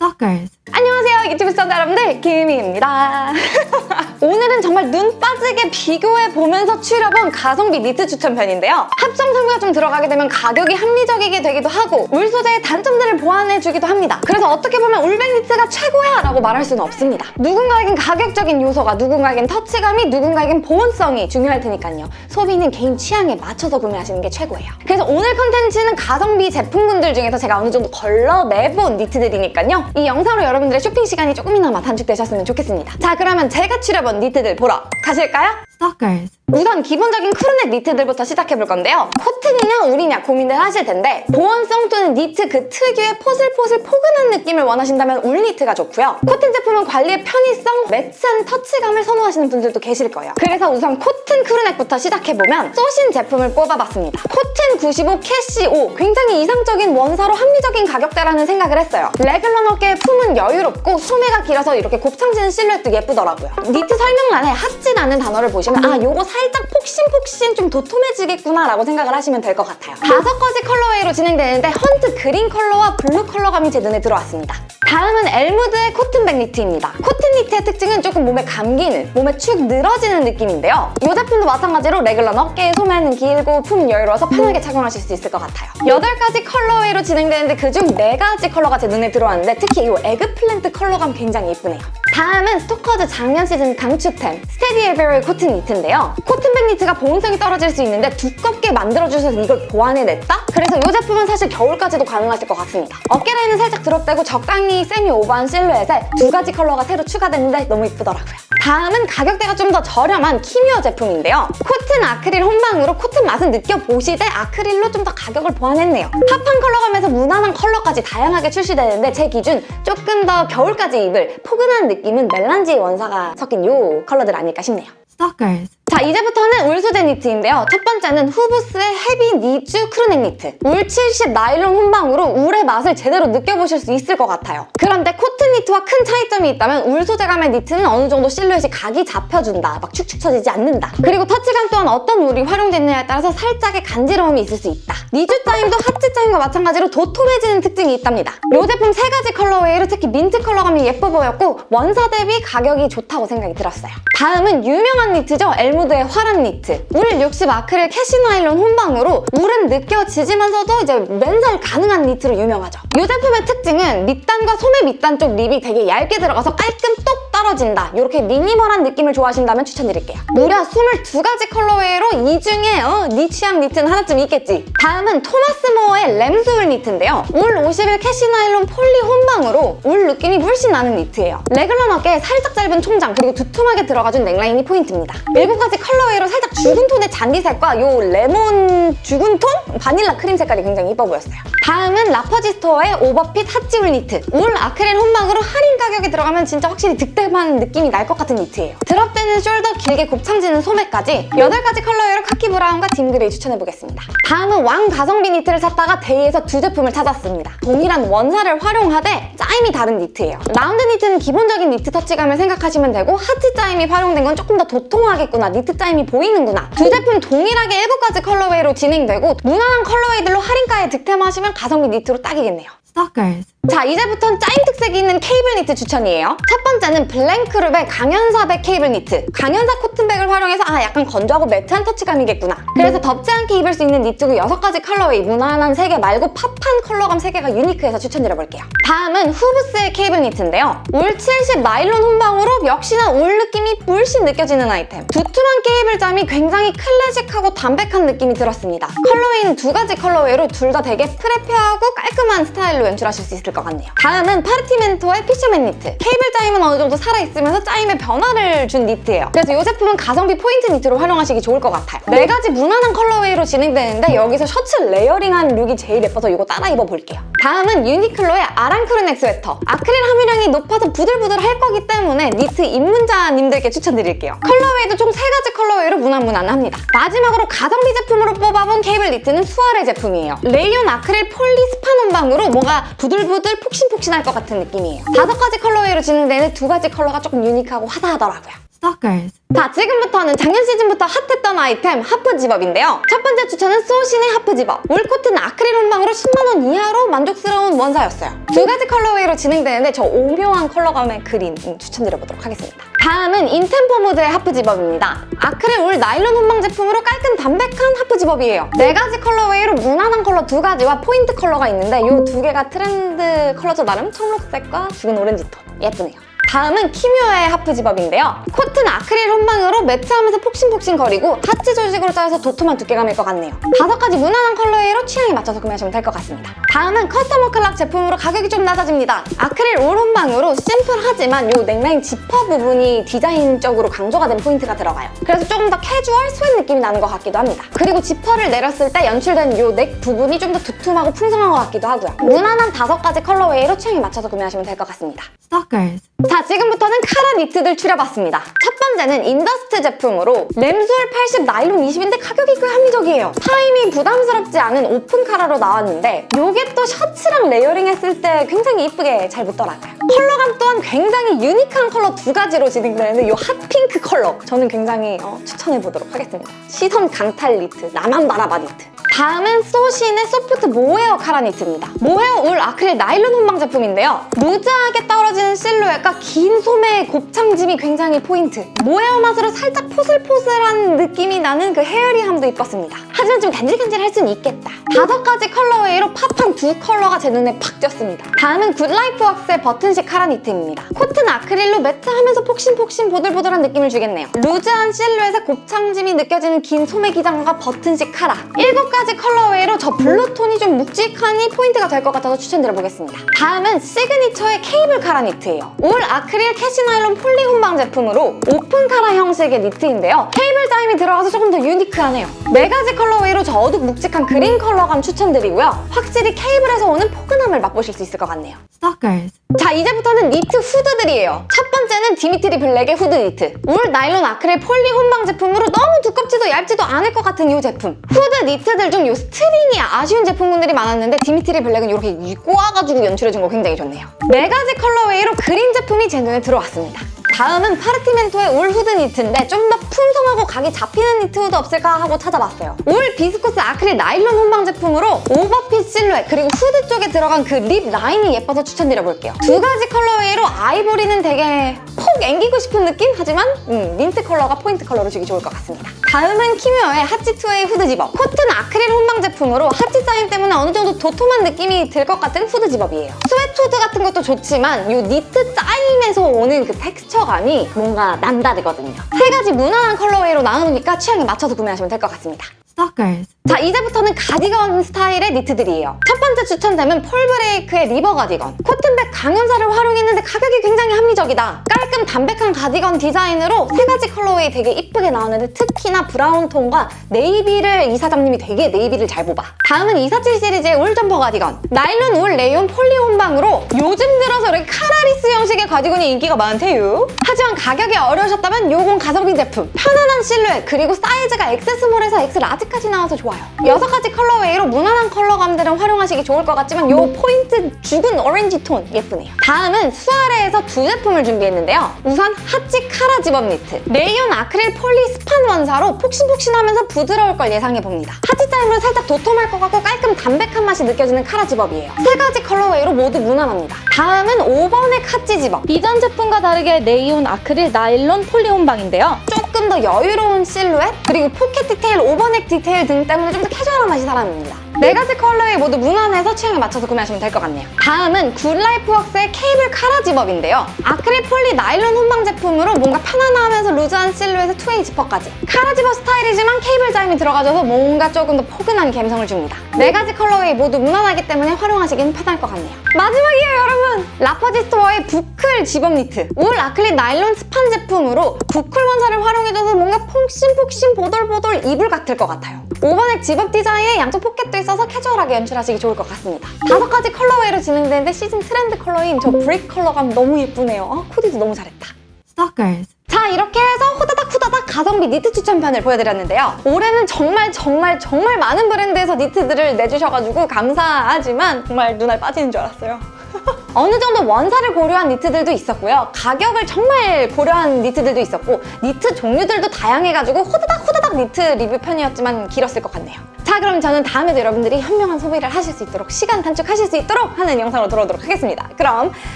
Stalkers. 안녕 하세요 유튜브 시청자 여러분들. 김희입니다. 오늘은 정말 눈 빠지게 비교해보면서 추려본 가성비 니트 추천편인데요. 합성 성분가 좀 들어가게 되면 가격이 합리적이게 되기도 하고 울 소재의 단점들을 보완해주기도 합니다. 그래서 어떻게 보면 울백 니트가 최고야 라고 말할 수는 없습니다. 누군가에겐 가격적인 요소가 누군가에겐 터치감이 누군가에겐 보온성이 중요할 테니까요. 소비는 개인 취향에 맞춰서 구매하시는 게 최고예요. 그래서 오늘 컨텐츠는 가성비 제품군들 중에서 제가 어느 정도 걸러내본 니트들이니까요. 이 영상으로 여러분들의 쇼핑 시간이 조금이나마 단축되셨으면 좋겠습니다. 자 그러면 제가 추려본 니트들 보러 가실까요? Stalkers. 우선 기본적인 crew neck 니트들부터 시작해볼 건데요. 코튼이냐 울이냐 고민을 하실 텐데 보온성 또는 니트 그 특유의 포슬포슬 포근한 느낌을 원하신다면 울 니트가 좋고요. 코튼 제품은 관리의 편의성, 매트한 터치감을 선호하시는 분들도 계실 거예요. 그래서 우선 코튼 crew neck부터 시작해보면 소신 제품을 뽑아봤습니다. 코튼 95 캐시 5 굉장히 이상적인 원사로 합리적인 가격대라는 생각을 했어요. raglan 어깨의 품은 여유롭고 소매가 길어서 이렇게 곱창지는 실루엣도 예쁘더라고요. 니트 설명란에 핫지라는 단어를 보 시면 아 요거 살짝 폭신폭신 좀 도톰해지겠구나 라고 생각을 하시면 될 것 같아요. 다섯 가지 colorway로 진행되는데 hunt green 컬러와 블루 컬러감이 제 눈에 들어왔습니다. 다음은 엘무드의 코튼백 니트입니다. 코튼 니트의 특징은 조금 몸에 감기는, 몸에 축 늘어지는 느낌인데요. 이 제품도 마찬가지로 raglan 어깨, 소매는 길고 품 여유로워서 편하게 착용하실 수 있을 것 같아요. 8가지 colorway로 진행되는데 그중 4가지 컬러가 제 눈에 들어왔는데 특히 이 eggplant 컬러감 굉장히 예쁘네요. 다음은 스토커즈 작년 시즌 강추템 스테디 에베로의 코튼 니트인데요. 코튼백 니트가 보온성이 떨어질 수 있는데 두껍게 만들어주셔서 이걸 보완해냈다? 그래서 이 제품은 사실 겨울까지도 가능하실 것 같습니다. 어깨 라인은 살짝 드롭되고 적당히 semi over한 실루엣에 두 가지 컬러가 새로 추가됐는데 너무 이쁘더라고요. 다음은 가격대가 좀 더 저렴한 키미어 제품인데요. 코튼 아크릴 혼방으로 코튼 맛은 느껴보시되 아크릴로 좀 더 가격을 보완했네요. pop한 컬러감에서 무난한 컬러까지 다양하게 출시되는데 제 기준 조금 더 겨울까지 입을 포근한 느낌 은 melange 원사가 섞인 이 컬러들 아닐까 싶네요. Stalkers. 자 이제부터는 울 소재 니트인데요. 첫 번째는 후브스의 heavy 니쥬 crew neck 니트. 울 70 나일론 혼방으로 울의 맛을 제대로 느껴보실 수 있을 것 같아요. 그런데 코튼 니트와 큰 차이점이 있다면 울 소재감의 니트는 어느 정도 실루엣이 각이 잡혀준다. 막 축축 처지지 않는다. 그리고 터치감 또한 어떤 울이 활용됐느냐에 따라서 살짝의 간지러움이 있을 수 있다. 니쥬 짜임도 핫지 짜임과 마찬가지로 도톰해지는 특징이 있답니다. 이 제품 세 가지 colorway로 특히 민트 컬러감이 예뻐 보였고 원사 대비 가격이 좋다고 생각이 들었어요. 다음은 유명한 니트죠. 엘무드의 화란 니트. 울 60 아크릴 캐시 나일론 혼방으로 울은 느껴지지만서도 이제 맨살 가능한 니트로 유명하죠. 이 제품의 특징은 밑단과 소매 밑단 쪽 rib이 되게 얇게 들어가서 깔끔 똑 떨어진다. 이렇게 미니멀한 느낌을 좋아하신다면 추천드릴게요. 무려 22가지 colorway로 이 중에 어, 네 취향 니트는 하나쯤 있겠지. 다음은 토마스 모어의 램스울 니트인데요. 울51 캐시 나일론 폴리 혼방으로 울 느낌이 물씬 나는 니트예요. 래글런 어깨에 살짝 짧은 총장 그리고 두툼하게 들어가준 넥라인이 포인트입니다. 7가지 colorway로 살짝 죽은 톤의 잔디색과 요 레몬 죽은 톤? 바닐라 크림 색깔이 굉장히 이뻐 보였어요. 다음은 라퍼지 스토어의 오버핏 핫지울 니트. 울 아크릴 혼방으로 할인 가격에 들어가면 진짜 확실히 득템한 느낌이 날 것 같은 니트예요. drop되는 shoulder 길게 곱창지는 소매까지 8가지 colorway로 카키 브라운과 dim 그레이 추천해보겠습니다. 다음은 왕 가성비 니트를 찾다가 데이에서 두 제품을 찾았습니다. 동일한 원사를 활용하되 짜임이 다른 니트예요. 라운드 니트는 기본적인 니트 터치감을 생각하시면 되고 하찌 짜임이 활용된 건 조금 더 도톰하겠구나, 니트 짜임이 보이는구나. 두 제품 동일하게 7가지 colorway로 진행되고 무난한 colorway들로 할인가에 득템하시면 가성비 니트로 딱이겠네요. Stalkers. 자 이제부턴 짜임 특색이 있는 케이블 니트 추천이에요. 첫 번째는 블랭크룸의 강연사백 케이블 니트. 강연사 코튼백을 활용해서 아 약간 건조하고 매트한 터치감이겠구나. 그래서 덥지 않게 입을 수 있는 니트고 6가지 colorway 무난한 3개 말고 pop한 컬러감 3개가 유니크해서 추천드려볼게요. 다음은 후브스의 케이블 니트인데요. 울70 나일론 혼방으로 역시나 울 느낌이 물씬 느껴지는 아이템. 두툼한 케이블 짜임이 굉장히 클래식하고 담백한 느낌이 들었습니다. colorway는 두 가지 colorway로 둘 다 되게 preppy하고 깔끔한 스타일로 연출하실 수 있을 것 같네요. 다음은 파르티멘토의 fisherman 니트. 케이블 짜임은 어느 정도 살아있으면서 짜임에 변화를 준 니트예요. 그래서 이 제품은 가성비 포인트 니트로 활용하시기 좋을 것 같아요. 네 가지 무난한 colorway로 진행되는데 여기서 셔츠 layering한 룩이 제일 예뻐서 이거 따라 입어볼게요. 다음은 유니클로의 아란 crew neck 스웨터. 아크릴 함유량이 높아서 부들부들할 거기 때문에 니트 입문자님들께 추천드릴게요. colorway도 총 3가지 colorway로 무난무난합니다. 마지막으로 가성비 제품으로 뽑아본 케이블 니트는 수아레 제품이에요. 레이온 아크릴 폴리 스판 혼방으로 뭔가 부들부들 폭신폭신할 것 같은 느낌이에요. 다섯 가지 colorway로 진행되는 두 가지 컬러가 조금 유니크하고 화사하더라고요. Stalkers. 자, 지금부터는 작년 시즌부터 핫했던 아이템 half zip-up인데요. 첫 번째 추천은 소신의 half zip-up. 울 코튼 아크릴 혼방으로 10만원 이하로 만족스러운 원사였어요. 두 가지 colorway로 진행되는데 저 오묘한 컬러감의 그린 음, 추천드려보도록 하겠습니다. 다음은 인템포 모드의 half zip-up입니다. 아크릴 울 나일론 혼방 제품으로 깔끔 담백한 half zip-up이에요. 네 가지 colorway로 무난한 컬러 두 가지와 포인트 컬러가 있는데 이 두 개가 트렌드 컬러죠 나름 청록색과 죽은 오렌지 톤. 예쁘네요. 다음은 키뮤어의 half zip-up인데요. 코튼 아크릴 혼방으로 매트하면서 폭신폭신 거리고 하찌 조직으로 짜여서 도톰한 두께감일 것 같네요. 다섯 가지 무난한 colorway로 취향에 맞춰서 구매하시면 될 것 같습니다. 다음은 커스터머 클락 제품으로 가격이 좀 낮아집니다. 아크릴 울 혼방으로 심플하지만 이 넥라인 지퍼 부분이 디자인적으로 강조가 된 포인트가 들어가요. 그래서 조금 더 캐주얼 sweat 느낌이 나는 것 같기도 합니다. 그리고 지퍼를 내렸을 때 연출된 이 neck 부분이 좀 더 두툼하고 풍성한 것 같기도 하고요. 무난한 다섯 가지 colorway로 취향에 맞춰서 구매하시면 될 것 같습니다. Stalkers. 자, 지금부터는 카라 니트들 추려봤습니다. 첫 번째는 인더스트 제품으로 램스울 80 나일론 20인데 가격이 꽤 합리적이에요. 짜임이 부담스럽지 않은 오픈 카라로 나왔는데 이게 또 셔츠랑 layering 했을 때 굉장히 이쁘게 잘 붙더라고요. 컬러감 또한 굉장히 유니크한 컬러 두 가지로 진행되는 이 hot pink 컬러 저는 굉장히 어, 추천해보도록 하겠습니다. 시선 강탈 니트, 나만 바라봐 니트. 다음은 소신의 소프트 모헤어 카라 니트입니다. 모헤어 울 아크릴 나일론 혼방 제품인데요. 루즈하게 떨어지는 실루엣과 긴 소매의 곱창짐이 굉장히 포인트. 모헤어 맛으로 살짝 포슬포슬한 느낌이 나는 그 hairy함도 이뻤습니다. 하지만 좀 간질간질할 수는 있겠다. 다섯 가지 colorway로 pop한 두 컬러가 제 눈에 팍 띄었습니다. 다음은 굿라이프웍스의 버튼식 카라 니트입니다. 코튼 아크릴로 매트하면서 폭신폭신 보들보들한 느낌을 주겠네요. 루즈한 실루엣에 곱창짐이 느껴지는 긴 소매 기장과 버튼식 카라. 일곱 가지 colorway로 저 blue 톤이 좀 묵직하니 포인트가 될 것 같아서 추천드려보겠습니다. 다음은 시그니처의 케이블 카라 니트예요. 울 아크릴 캐시나일론 폴리 혼방 제품으로 오픈 카라 형식의 니트인데요. 케이블 짜임이 들어가서 조금 더 유니크하네요. 네 가지 colorway로 저 어둑 묵직한 그린 컬러감 추천드리고요. 확실히 케이블에서 오는 포근함을 맛보실 수 있을 것 같네요. Stalkers. 자 이제부터는 니트 후드들이에요 첫 번째는 디미트리 블랙의 후드 니트 울 나일론 아크릴 폴리 혼방 제품으로 너무 두껍지도 얇지도 않을 것 같은 이 제품 후드 니트들 중 이 스트링이 아쉬운 제품군들이 많았는데 디미트리 블랙은 이렇게 꼬아가지고 연출해준 거 굉장히 좋네요 네 가지 colorway로 그린 제품이 제 눈에 들어왔습니다 다음은 파르티멘토의 울 후드 니트인데 좀 더 풍성하고 각이 잡히는 니트 후드 없을까 하고 찾아봤어요. 올 비스코스 아크릴 나일론 혼방 제품으로 오버핏 실루엣 그리고 후드 쪽에 들어간 그 rib 라인이 예뻐서 추천드려볼게요. 두 가지 colorway로 아이보리는 되게 폭 앵기고 싶은 느낌? 하지만 음, 민트 컬러가 포인트 컬러로 주기 좋을 것 같습니다. 다음은 키뮤어의 하치 2way 후드 집업. 코트는 아크릴 혼방 제품으로 하치 짜임 때문에 어느 정도 도톰한 느낌이 들 것 같은 후드 zip-up이에요. 스웨트 후드 같은 것도 좋지만 이 니트 짜임에서 오는 그 텍스처감이 뭔가 남다르거든요. 세 가지 무난한 colorway로 나누니까 취향에 맞춰서 구매하시면 될 것 같습니다. Stalkers. 자 이제부터는 가디건 스타일의 니트들이에요 첫 번째 추천템은 폴브레이크의 리버 가디건 코튼백 강연사를 활용했는데 가격이 굉장히 합리적이다 깔끔 담백한 가디건 디자인으로 세 가지 colorway 되게 이쁘게 나왔는데 특히나 브라운 톤과 네이비를 이 사장님이 되게 네이비를 잘 뽑아. 다음은 247 시리즈의 울 점퍼 가디건. 나일론 울 레이온 폴리 혼방으로 요즘 들어서 이렇게 collarless 형식의 가디건이 인기가 많대요. 하지만 가격이 어려우셨다면 요건 가성비 제품. 편안한 실루엣 그리고 사이즈가 XS몰에서 X 라지까지 나와서 좋아요. 여섯 가지 colorway로 무난한 컬러감들은 활용하시기 좋을 것 같지만 요 포인트 죽은 오렌지 톤 예쁘네요. 다음은 수아레에서 두 제품을 준비했는데요 우선 하치 카라 집업 니트. 레이온 아크릴 폴리 스판 원사로 폭신폭신하면서 부드러울 걸 예상해봅니다. 하치 짜임으로 살짝 도톰할 것 같고 깔끔 담백한 맛이 느껴지는 카라 zip-up이에요. 세 가지 colorway로 모두 무난합니다. 다음은 5번의 카치 집업. 이전 제품과 다르게 레이온 아크릴 나일론 폴리 혼방인데요. 조금 더 여유로운 실루엣 그리고 포켓 디테일, over neck 디테일 등 때문에 좀 더 캐주얼한 맛이 살아납니다. 네 가지 컬러에 모두 무난해서 취향에 맞춰서 구매하시면 될 것 같네요. 다음은 굿라이프 웍스의 케이블 카라 zip-up인데요. 아크릴 폴리 나일론 혼방 제품으로 뭔가 편안하면서 루즈한 실루엣의 two-way 지퍼까지. 카라 집업 스타일이지만 케이블 짜임이 들어가줘서 뭔가 조금 더 포근한 감성을 줍니다. 네 가지 colorway 모두 무난하기 때문에 활용하시기는 편할 것 같네요. 마지막이에요 여러분! 라퍼지 스토어의 boucle zip-up 니트. 울 아크릴 나일론 스판 제품으로 boucle 원사를 활용해줘서 뭔가 폭신폭신 보돌보돌 이불 같을 것 같아요. over neck zip-up 디자인에 양쪽 포켓도 있어서 캐주얼하게 연출하시기 좋을 것 같습니다. 다섯 가지 colorway로 진행되는데 시즌 트렌드 컬러인 저 brick 컬러감 너무 예쁘네요. 아, 코디도 너무 잘했다. Stalkers. 자 이렇게 해서 호다닥 후다닥 가성비 니트 추천편을 보여드렸는데요. 올해는 정말 정말 정말 많은 브랜드에서 니트들을 내주셔가지고 감사하지만 정말 눈알 빠지는 줄 알았어요. 어느 정도 원사를 고려한 니트들도 있었고요. 가격을 정말 고려한 니트들도 있었고 니트 종류들도 다양해가지고 호다닥 호다닥 니트 리뷰 편이었지만 길었을 것 같네요. 자 그럼 저는 다음에도 여러분들이 현명한 소비를 하실 수 있도록 시간 단축하실 수 있도록 하는 영상으로 돌아오도록 하겠습니다. 그럼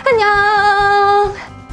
안녕!